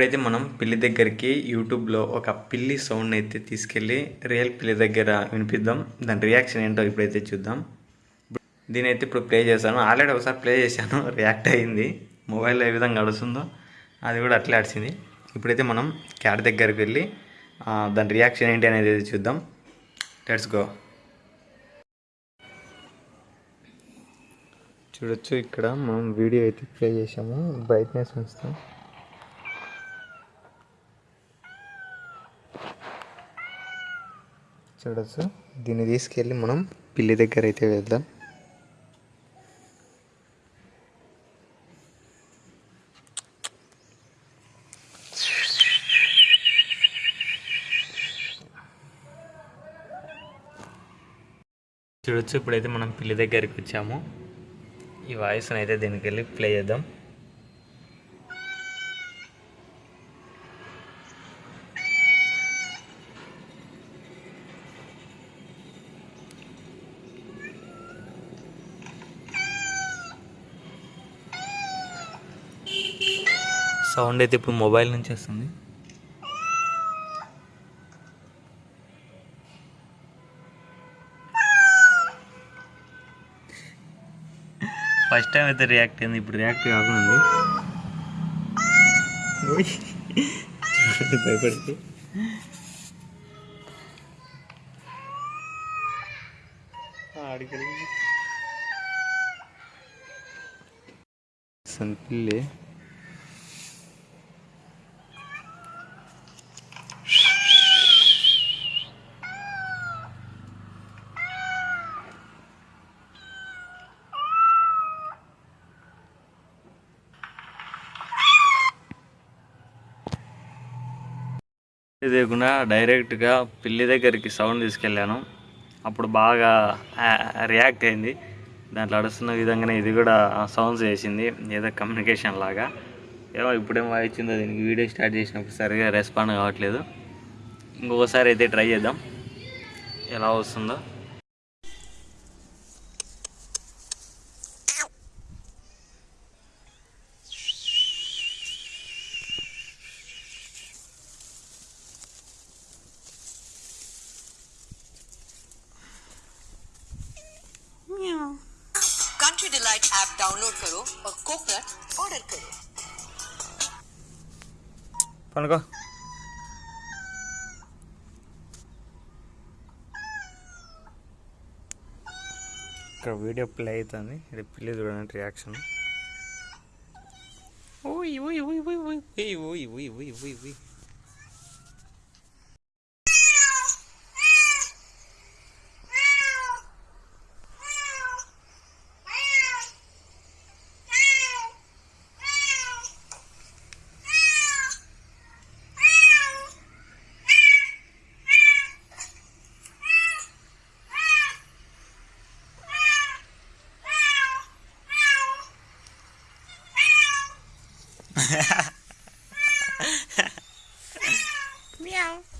ఇప్పుడైతే మనం పిల్లి దగ్గరికి యూట్యూబ్లో ఒక పిల్లి సౌండ్ అయితే తీసుకెళ్ళి రియల్ పిల్లి దగ్గర వినిపిద్దాం. దాని రియాక్షన్ ఏంటో ఇప్పుడైతే చూద్దాం. దీని అయితే ఇప్పుడు ప్లే చేశాను. ఆల్రెడీ ఒకసారి ప్లే చేశాను. రియాక్ట్ అయింది. మొబైల్లో ఏ విధంగా అడుస్తుందో అది కూడా అట్లే అడిచింది ఇప్పుడైతే మనం క్యాట్ దగ్గరికి వెళ్ళి దాని రియాక్షన్ ఏంటి అనేది అయితే చూద్దాం. లెట్స్ గో చూడొచ్చు ఇక్కడ మనం వీడియో అయితే ప్లే చేసాము బ్రైట్నెస్ ఉంచుతాం చూడొచ్చు దీన్ని తీసుకెళ్ళి మనం పిల్లి దగ్గర అయితే వెళ్దాం చూడొచ్చు ఇప్పుడైతే మనం పిల్లి దగ్గరికి వచ్చాము. ఈ వాయిస్ని అయితే దీనికి వెళ్ళి ప్లే చేద్దాం. సౌండ్ అయితే ఇప్పుడు మొబైల్ నుంచి వస్తుంది ఫస్ట్ టైం అయితే రియాక్ట్ అయింది ఇప్పుడు రియాక్ట్ కాకుండా ఉంది. ఓయ్. చూడండి భయపడితే ఆడికెళ్ళి లేకుండా డైరెక్ట్గా పిల్లి దగ్గరికి సౌండ్ తీసుకెళ్ళాను. అప్పుడు బాగా రియాక్ట్ అయింది. దాంట్లో అడుస్తున్న విధంగానే ఇది కూడా సౌండ్స్ చేసింది ఏదో కమ్యూనికేషన్ లాగా. ఏమో ఇప్పుడేం వాయించిందో దీనికి వీడియో స్టార్ట్ చేసినప్పుడు సరిగా రెస్పాండ్ కావట్లేదు. ఇంకొకసారి అయితే ట్రై చేద్దాం. ఎలా వస్తుందో. ऐप डाउनलोड करो और कोकोनट ऑर्डर करो పనుకో ఇక్కడ వీడియో ప్లే అవుతుంది ఇది పిల్లి చూడండి రియాక్షన్ ఓయ్ ఓయ్ ఓయ్ ఓయ్ ఓయ్ ఓయ్ ఓయ్ ఓయ్ ఓయ్ ఓయ్ ఓయ్ 哈哈喵喵。